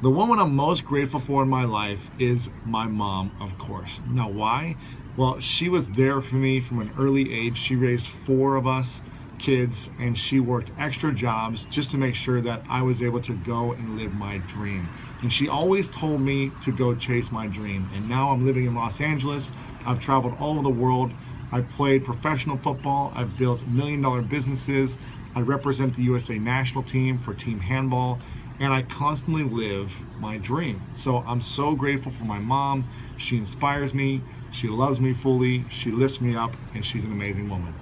The woman I'm most grateful for in my life is my mom, of course. Now, why? Well, she was there for me from an early age. She raised four of us kids and she worked extra jobs just to make sure that I was able to go and live my dream. And she always told me to go chase my dream. And now I'm living in Los Angeles. I've traveled all over the world. I've played professional football. I've built million dollar businesses. I represent the USA national team for team handball and I constantly live my dream. So I'm so grateful for my mom. She inspires me, she loves me fully, she lifts me up, and she's an amazing woman.